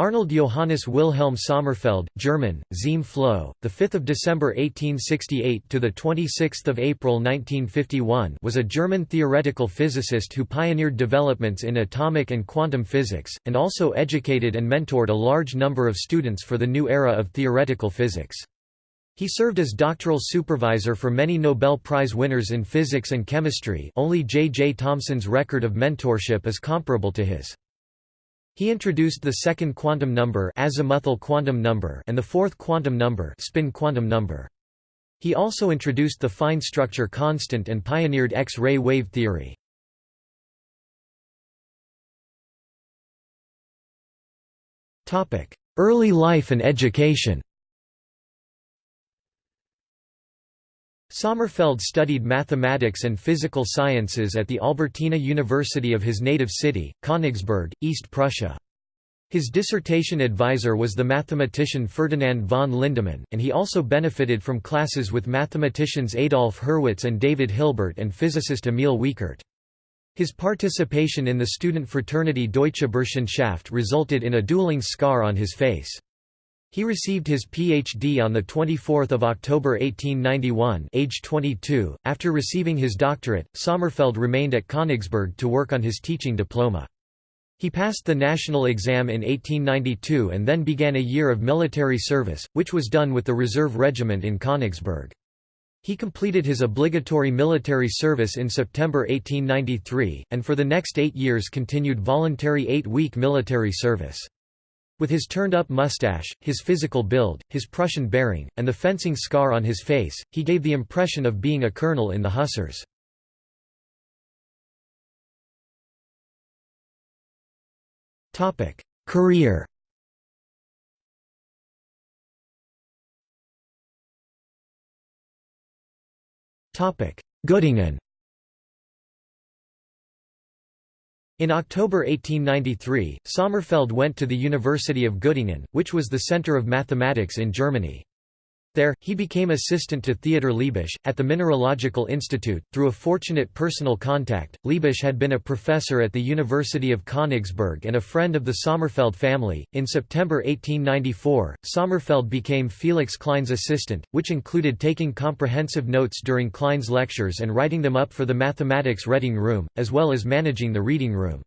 Arnold Johannes Wilhelm Sommerfeld, German, Ziem Flow, the 5th of December 1868 to the 26th of April 1951, was a German theoretical physicist who pioneered developments in atomic and quantum physics and also educated and mentored a large number of students for the new era of theoretical physics. He served as doctoral supervisor for many Nobel Prize winners in physics and chemistry. Only J. J. Thomson's record of mentorship is comparable to his. He introduced the second quantum number azimuthal quantum number and the fourth quantum number spin quantum number. He also introduced the fine structure constant and pioneered X-ray wave theory. Early life and education Sommerfeld studied mathematics and physical sciences at the Albertina University of his native city, Königsberg, East Prussia. His dissertation advisor was the mathematician Ferdinand von Lindemann, and he also benefited from classes with mathematicians Adolf Hurwitz and David Hilbert and physicist Emil Wiechert. His participation in the student fraternity Deutsche Burschenschaft resulted in a dueling scar on his face. He received his Ph.D. on 24 October 1891 age 22. .After receiving his doctorate, Sommerfeld remained at Königsberg to work on his teaching diploma. He passed the national exam in 1892 and then began a year of military service, which was done with the Reserve Regiment in Königsberg. He completed his obligatory military service in September 1893, and for the next eight years continued voluntary eight-week military service. With his turned-up mustache, his physical build, his Prussian bearing, and the fencing scar on his face, he gave the impression of being a colonel in the Hussars. Career Göttingen In October 1893, Sommerfeld went to the University of Göttingen, which was the center of mathematics in Germany. There, he became assistant to Theodor Liebisch, at the Mineralogical Institute. Through a fortunate personal contact, Liebisch had been a professor at the University of Königsberg and a friend of the Sommerfeld family. In September 1894, Sommerfeld became Felix Klein's assistant, which included taking comprehensive notes during Klein's lectures and writing them up for the mathematics reading room, as well as managing the reading room.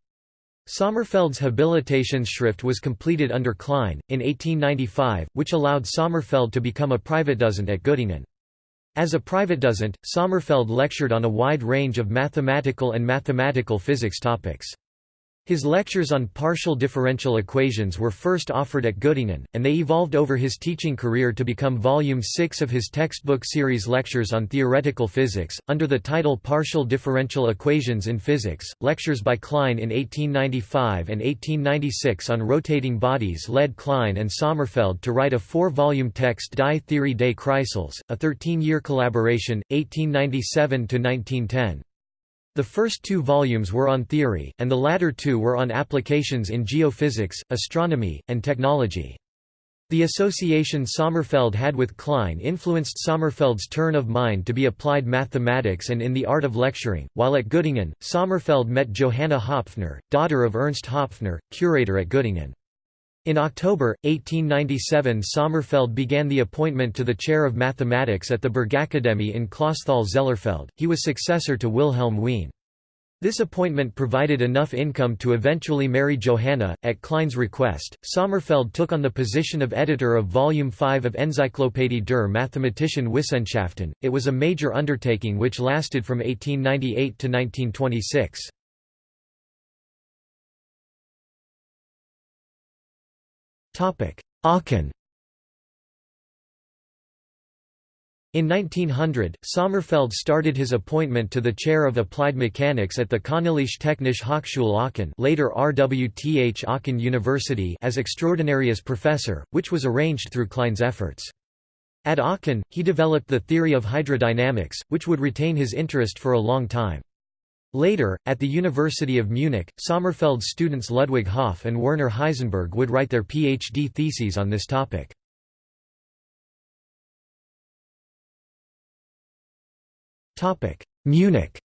Sommerfeld's Habilitationsschrift was completed under Klein, in 1895, which allowed Sommerfeld to become a Privatdozent at Göttingen. As a Privatdozent, Sommerfeld lectured on a wide range of mathematical and mathematical physics topics. His lectures on partial differential equations were first offered at Göttingen, and they evolved over his teaching career to become Volume 6 of his textbook series Lectures on Theoretical Physics, under the title Partial Differential Equations in Physics. Lectures by Klein in 1895 and 1896 on rotating bodies led Klein and Sommerfeld to write a four volume text Die Theorie des Kreisels, a 13 year collaboration, 1897 1910. The first two volumes were on theory, and the latter two were on applications in geophysics, astronomy, and technology. The association Sommerfeld had with Klein influenced Sommerfeld's turn of mind to be applied mathematics and in the art of lecturing. While at Göttingen, Sommerfeld met Johanna Hopfner, daughter of Ernst Hopfner, curator at Göttingen. In October, 1897 Sommerfeld began the appointment to the chair of mathematics at the Bergakademie in Clausthal-Zellerfeld, he was successor to Wilhelm Wien. This appointment provided enough income to eventually marry Johanna. At Klein's request, Sommerfeld took on the position of editor of Volume 5 of Enzyklopädie der Mathematischen Wissenschaften. It was a major undertaking which lasted from 1898 to 1926. Aachen In 1900, Sommerfeld started his appointment to the chair of applied mechanics at the Königliche Technische Hochschule Aachen later RWTH Aachen University as extraordinarius professor, which was arranged through Klein's efforts. At Aachen, he developed the theory of hydrodynamics, which would retain his interest for a long time. Later, at the University of Munich, Sommerfeld's students Ludwig Hopf and Werner Heisenberg would write their PhD theses on this topic. Munich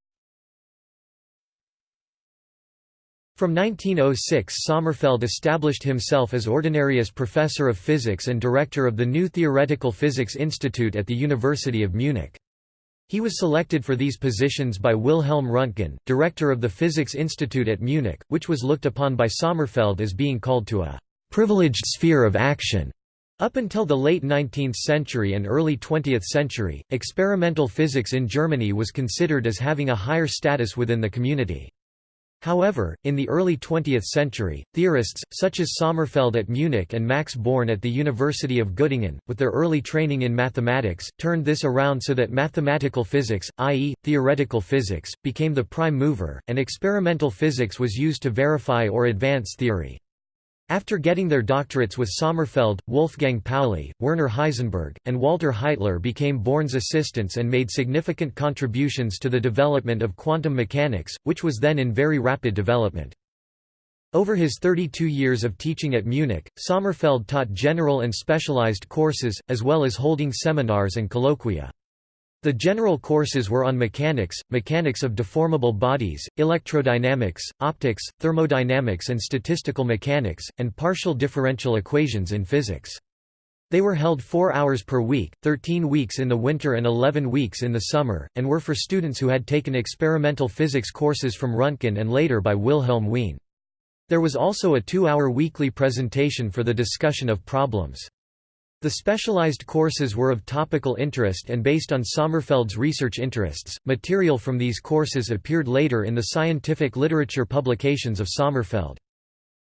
From 1906 Sommerfeld established himself as Ordinarius Professor of Physics and Director of the new Theoretical Physics Institute at the University of Munich. He was selected for these positions by Wilhelm Röntgen, director of the Physics Institute at Munich, which was looked upon by Sommerfeld as being called to a «privileged sphere of action». Up until the late 19th century and early 20th century, experimental physics in Germany was considered as having a higher status within the community. However, in the early 20th century, theorists, such as Sommerfeld at Munich and Max Born at the University of Göttingen, with their early training in mathematics, turned this around so that mathematical physics, i.e., theoretical physics, became the prime mover, and experimental physics was used to verify or advance theory. After getting their doctorates with Sommerfeld, Wolfgang Pauli, Werner Heisenberg, and Walter Heitler became Born's assistants and made significant contributions to the development of quantum mechanics, which was then in very rapid development. Over his 32 years of teaching at Munich, Sommerfeld taught general and specialized courses, as well as holding seminars and colloquia. The general courses were on mechanics, mechanics of deformable bodies, electrodynamics, optics, thermodynamics and statistical mechanics, and partial differential equations in physics. They were held four hours per week, 13 weeks in the winter and 11 weeks in the summer, and were for students who had taken experimental physics courses from Röntgen and later by Wilhelm Wien. There was also a two-hour weekly presentation for the discussion of problems. The specialized courses were of topical interest and based on Sommerfeld's research interests. Material from these courses appeared later in the scientific literature publications of Sommerfeld.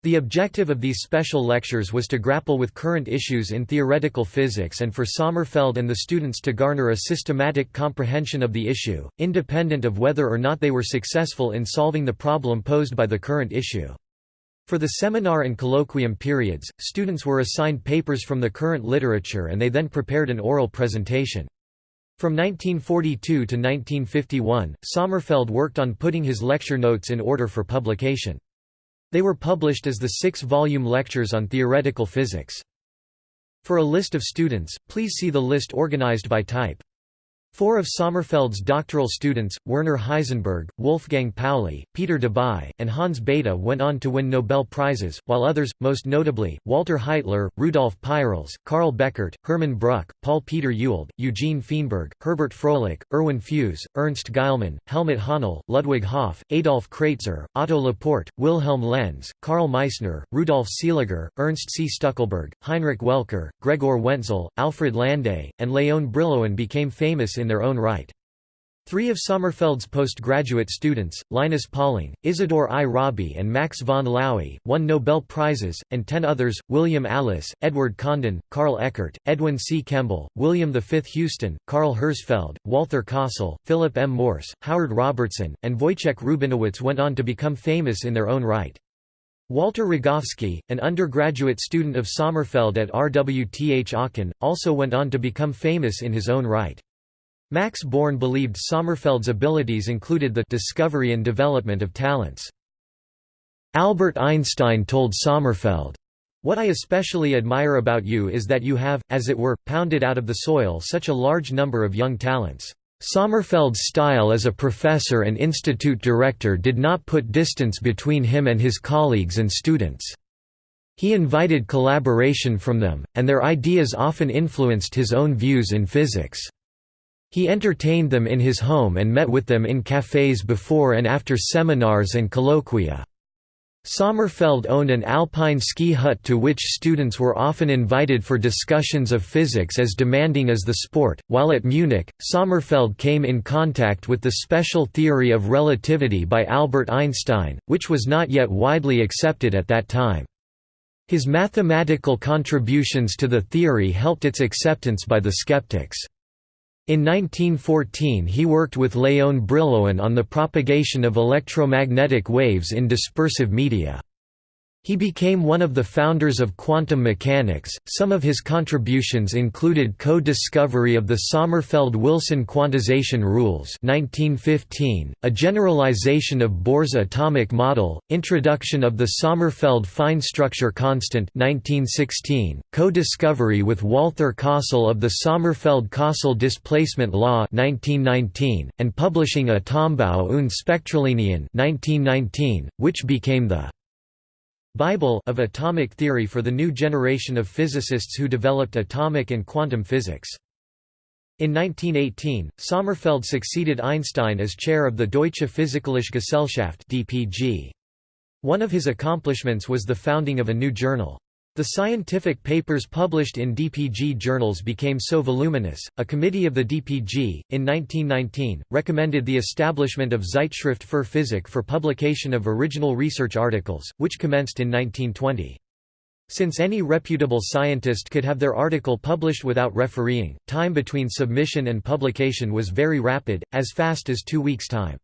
The objective of these special lectures was to grapple with current issues in theoretical physics and for Sommerfeld and the students to garner a systematic comprehension of the issue, independent of whether or not they were successful in solving the problem posed by the current issue. For the seminar and colloquium periods, students were assigned papers from the current literature and they then prepared an oral presentation. From 1942 to 1951, Sommerfeld worked on putting his lecture notes in order for publication. They were published as the six-volume lectures on theoretical physics. For a list of students, please see the list organized by type. Four of Sommerfeld's doctoral students, Werner Heisenberg, Wolfgang Pauli, Peter Debye, and Hans Bethe went on to win Nobel Prizes, while others, most notably, Walter Heitler, Rudolf Peierls, Karl Bechert, Hermann Bruck, Paul Peter Ewald, Eugene Feenberg, Herbert Froelich, Erwin Fues, Ernst Geilman, Helmut Hahnel, Ludwig Hopf, Adolf Kratzer, Otto Laporte, Wilhelm Lenz, Karl Meissner, Rudolf Seeliger, Ernst C. Stueckelberg, Heinrich Welker, Gregor Wentzel, Alfred Landé, and Léon Brillouin became famous in their own right. Three of Sommerfeld's postgraduate students, Linus Pauling, Isidor I. Rabi and Max von Laue, won Nobel Prizes, and ten others, William Allis, Edward Condon, Carl Eckart, Edwin C. Kemble, William V. Houston, Carl Herzfeld, Walther Kossel, Philip M. Morse, Howard Robertson, and Wojciech Rubinowicz went on to become famous in their own right. Walter Rogowski, an undergraduate student of Sommerfeld at RWTH Aachen, also went on to become famous in his own right. Max Born believed Sommerfeld's abilities included the discovery and development of talents. Albert Einstein told Sommerfeld, What I especially admire about you is that you have, as it were, pounded out of the soil such a large number of young talents. Sommerfeld's style as a professor and institute director did not put distance between him and his colleagues and students. He invited collaboration from them, and their ideas often influenced his own views in physics. He entertained them in his home and met with them in cafés before and after seminars and colloquia. Sommerfeld owned an alpine ski hut to which students were often invited for discussions of physics as demanding as the sport. While at Munich, Sommerfeld came in contact with the special theory of relativity by Albert Einstein, which was not yet widely accepted at that time. His mathematical contributions to the theory helped its acceptance by the skeptics. In 1914 he worked with Léon Brillouin on the propagation of electromagnetic waves in dispersive media. He became one of the founders of quantum mechanics. Some of his contributions included co-discovery of the Sommerfeld-Wilson quantization rules (1915), a generalization of Bohr's atomic model, introduction of the Sommerfeld fine structure constant (1916), co-discovery with Walther Kossel of the Sommerfeld-Kossel displacement law (1919), and publishing a Atombau und Spektrallinien (1919), which became the Bible of atomic theory for the new generation of physicists who developed atomic and quantum physics. In 1918, Sommerfeld succeeded Einstein as chair of the Deutsche Physikalische Gesellschaft (DPG). One of his accomplishments was the founding of a new journal. The scientific papers published in DPG journals became so voluminous, a committee of the DPG, in 1919, recommended the establishment of Zeitschrift für Physik for publication of original research articles, which commenced in 1920. Since any reputable scientist could have their article published without refereeing, time between submission and publication was very rapid, as fast as two weeks' time.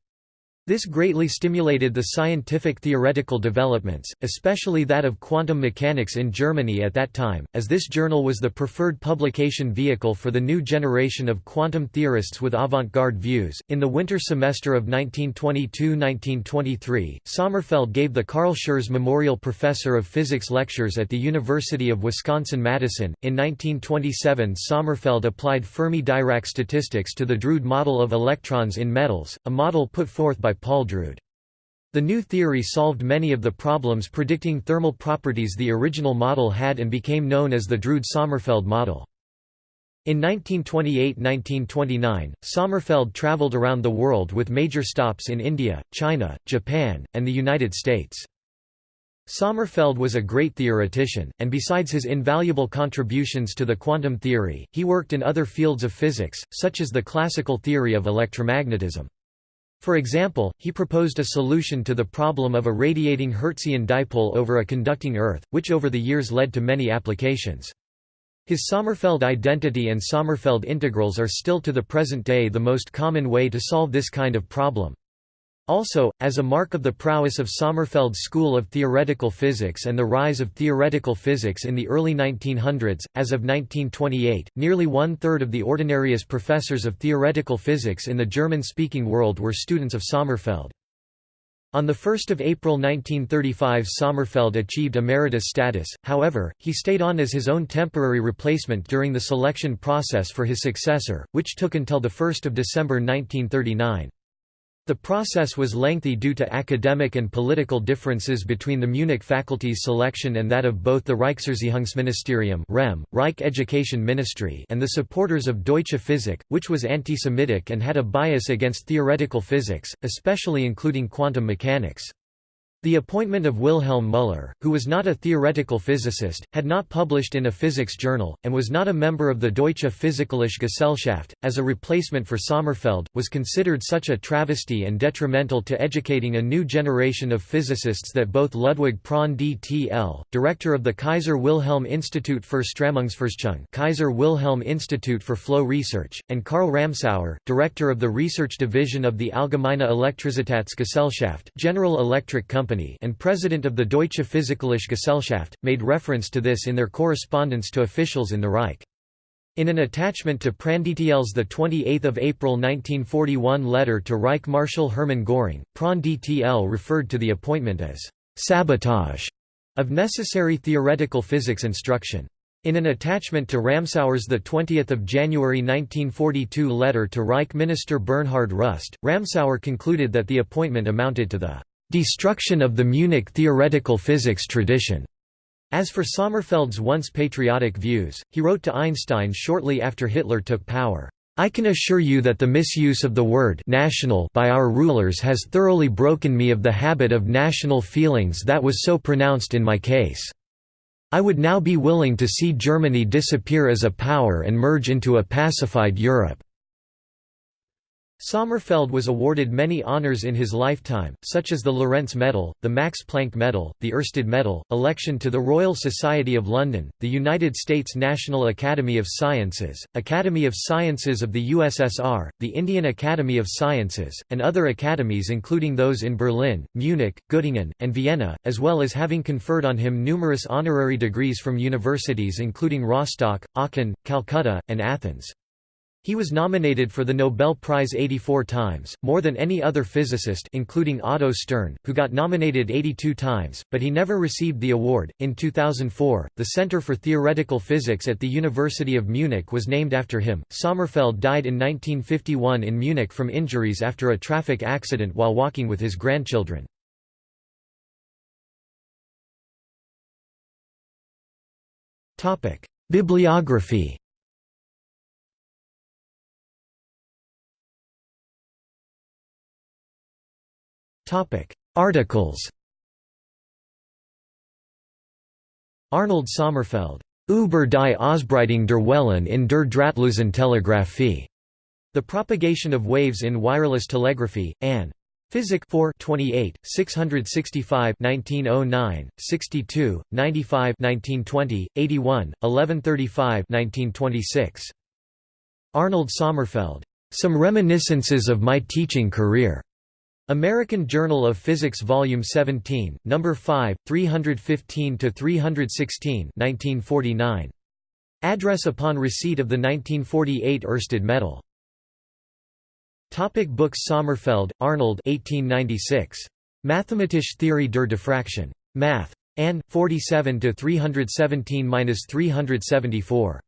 This greatly stimulated the scientific theoretical developments, especially that of quantum mechanics in Germany at that time, as this journal was the preferred publication vehicle for the new generation of quantum theorists with avant garde views. In the winter semester of 1922 1923, Sommerfeld gave the Carl Schurz Memorial Professor of Physics lectures at the University of Wisconsin Madison. In 1927, Sommerfeld applied Fermi Dirac statistics to the Drude model of electrons in metals, a model put forth by Paul Drude. The new theory solved many of the problems predicting thermal properties the original model had and became known as the Drude-Sommerfeld model. In 1928–1929, Sommerfeld traveled around the world with major stops in India, China, Japan, and the United States. Sommerfeld was a great theoretician, and besides his invaluable contributions to the quantum theory, he worked in other fields of physics, such as the classical theory of electromagnetism. For example, he proposed a solution to the problem of a radiating Hertzian dipole over a conducting Earth, which over the years led to many applications. His Sommerfeld identity and Sommerfeld integrals are still to the present day the most common way to solve this kind of problem. Also, as a mark of the prowess of Sommerfeld's school of theoretical physics and the rise of theoretical physics in the early 1900s, as of 1928, nearly one-third of the ordinarius professors of theoretical physics in the German-speaking world were students of Sommerfeld. On 1 April 1935 Sommerfeld achieved emeritus status, however, he stayed on as his own temporary replacement during the selection process for his successor, which took until 1 December 1939. The process was lengthy due to academic and political differences between the Munich faculty's selection and that of both the Reichserziehungsministerium Reich Education Ministry and the supporters of Deutsche Physik, which was anti-Semitic and had a bias against theoretical physics, especially including quantum mechanics. The appointment of Wilhelm Müller, who was not a theoretical physicist, had not published in a physics journal, and was not a member of the Deutsche Physikalische Gesellschaft, as a replacement for Sommerfeld, was considered such a travesty and detrimental to educating a new generation of physicists that both Ludwig Prandtl, D.T.L., director of the Kaiser Wilhelm Institute für Strömungsforschung Kaiser Wilhelm Institute for Flow Research, and Karl Ramsauer, director of the research division of the Allgemeine Elektrizitätsgesellschaft General Electric Company Company and president of the Deutsche Physikalische Gesellschaft, made reference to this in their correspondence to officials in the Reich. In an attachment to Prandtl's 28 April 1941 letter to Reich Marshal Hermann Göring, Prandtl referred to the appointment as «sabotage» of necessary theoretical physics instruction. In an attachment to Ramsauer's 20 January 1942 letter to Reich Minister Bernhard Rust, Ramsauer concluded that the appointment amounted to the destruction of the Munich theoretical physics tradition. As for Sommerfeld's once patriotic views, he wrote to Einstein shortly after Hitler took power, I can assure you that the misuse of the word national by our rulers has thoroughly broken me of the habit of national feelings that was so pronounced in my case. I would now be willing to see Germany disappear as a power and merge into a pacified Europe. Sommerfeld was awarded many honors in his lifetime, such as the Lorentz Medal, the Max Planck Medal, the Ørsted Medal, election to the Royal Society of London, the United States National Academy of Sciences, Academy of Sciences of the USSR, the Indian Academy of Sciences, and other academies including those in Berlin, Munich, Göttingen, and Vienna, as well as having conferred on him numerous honorary degrees from universities including Rostock, Aachen, Calcutta, and Athens. He was nominated for the Nobel Prize 84 times, more than any other physicist including Otto Stern, who got nominated 82 times, but he never received the award. In 2004, the Center for Theoretical Physics at the University of Munich was named after him. Sommerfeld died in 1951 in Munich from injuries after a traffic accident while walking with his grandchildren. Bibliography Articles Arnold Sommerfeld, Über die Ausbreitung der Wellen in der drahtlosen Telegraphie. The Propagation of Waves in Wireless Telegraphy, Ann. Physik 4 28, 665 1909, 62, 95 1920, 81, 1135 1926. Arnold Sommerfeld. Some Reminiscences of My Teaching Career. American Journal of Physics Volume 17, Number 5, 315–316 1949. Address upon receipt of the 1948 Ørsted Medal. Topic books Sommerfeld, Arnold 1896. Mathematische Theorie der Diffraction. Math. Ann, 47–317–374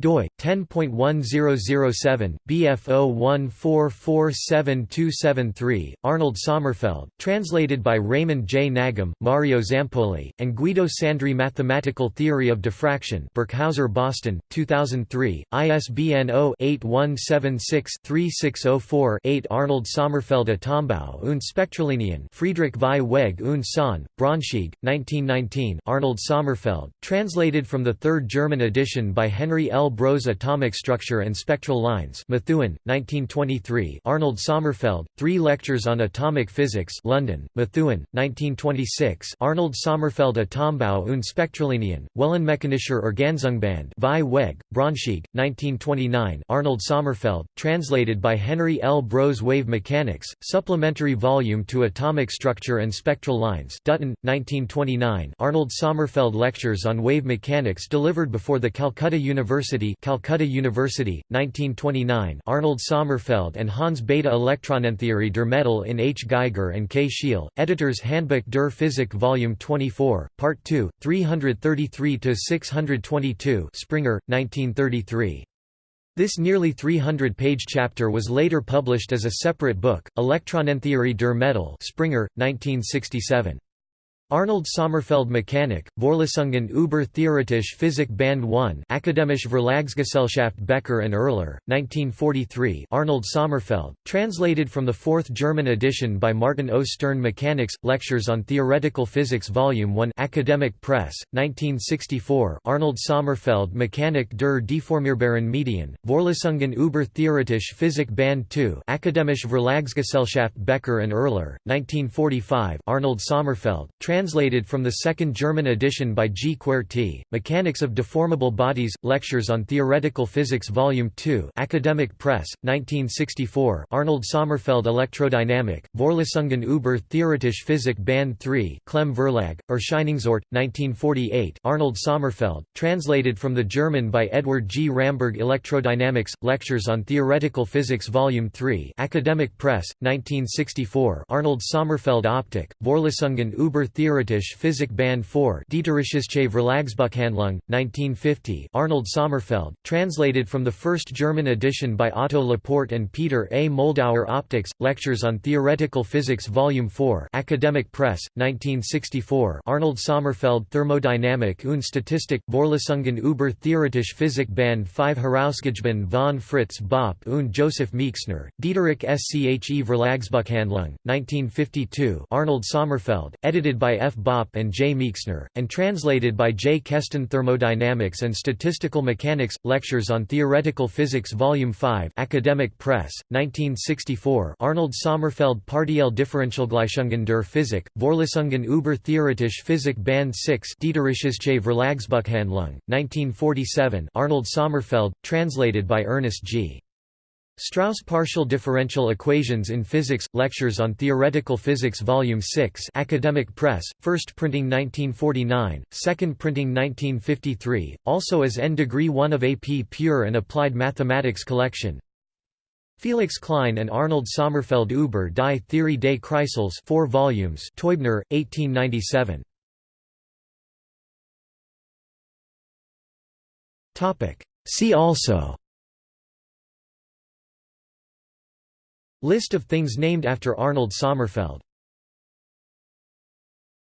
doi 10.1007 BF01447273 Arnold Sommerfeld translated by Raymond J. Nagem Mario Zampoli and Guido Sandri Mathematical Theory of Diffraction Birkhauser Boston 2003 ISBN 0-8176-3604-8 Arnold Sommerfeld Atombau und Spektrallinien Friedrich Vieweg und Sohn Braunschweig 1919 Arnold Sommerfeld translated from the third German edition by Henry L Bros Atomic Structure and Spectral Lines Methuen, 1923 Arnold Sommerfeld, Three Lectures on Atomic Physics London, Methuen, 1926 Arnold Sommerfeld Atombau und Spektrallinien, Wellenmechanischer Organzungband Vieweg, Braunschweig, 1929 Arnold Sommerfeld, translated by Henry L. Bros Wave Mechanics, Supplementary Volume to Atomic Structure and Spectral Lines Dutton, 1929 Arnold Sommerfeld Lectures on Wave Mechanics delivered before the Calcutta University University Calcutta University, 1929 Arnold Sommerfeld and Hans Bethe Elektronentheorie der Metal in H. Geiger and K. Schiele, Editors Handbuch der Physik Volume 24, Part 2, 333–622 Springer, 1933. This nearly 300-page chapter was later published as a separate book, Elektronentheorie der Metal Springer, 1967. Arnold Sommerfeld Mechanik, Vorlesungen über theoretische Physik Band 1 Akademische Verlagsgesellschaft Becker and Oehler, 1943 Arnold Sommerfeld, translated from the fourth German edition by Martin O. Stern Mechanics, Lectures on Theoretical Physics Volume 1 Academic Press, 1964 Arnold Sommerfeld Mechanik der Deformierbaren Medien, Vorlesungen über theoretische Physik Band 2 Akademische Verlagsgesellschaft Becker and Oehler, 1945 Arnold Sommerfeld, translated from the second German edition by G. Kuerti, Mechanics of Deformable Bodies, Lectures on Theoretical Physics Volume 2 Academic Press, 1964 Arnold Sommerfeld Elektrodynamik, Vorlesungen über Theoretische Physik Band 3 Klemm Verlag, Erscheinungsort, 1948 Arnold Sommerfeld, translated from the German by Edward G. Ramberg Electrodynamics, Lectures on Theoretical Physics Volume 3 Academic Press, 1964 Arnold Sommerfeld Optik, Vorlesungen über Theoretische Theoretische Physik Band 4 Dieterische Verlagsbuchhandlung, 1950 Arnold Sommerfeld, translated from the first German edition by Otto Laporte and Peter A. Moldauer Optics, Lectures on Theoretical Physics Volume 4 Academic Press, 1964 Arnold Sommerfeld Thermodynamik und Statistik, Vorlesungen über Theoretische Physik Band 5 Herausgegeben von Fritz Bopp und Joseph Meixner, Dieterich SCHE Verlagsbuchhandlung, 1952 Arnold Sommerfeld, edited by F. Bopp and J. Meixner, and translated by J. Kestin Thermodynamics and Statistical Mechanics, Lectures on Theoretical Physics Volume 5 Academic Press, 1964 Arnold Sommerfeld Partielle Differentialgleichungen der Physik, Vorlesungen über theoretische Physik Band 6 Dieterische Verlagsbuchhandlung, 1947 Arnold Sommerfeld, translated by Ernest G. Strauss Partial Differential Equations in Physics – Lectures on Theoretical Physics Volume 6 Academic Press, first printing 1949, second printing 1953, also as N Degree 1 of AP Pure and Applied Mathematics Collection Felix Klein and Arnold Sommerfeld über die Theorie des Kreisels 4 volumes Teubner, 1897. See also List of things named after Arnold Sommerfeld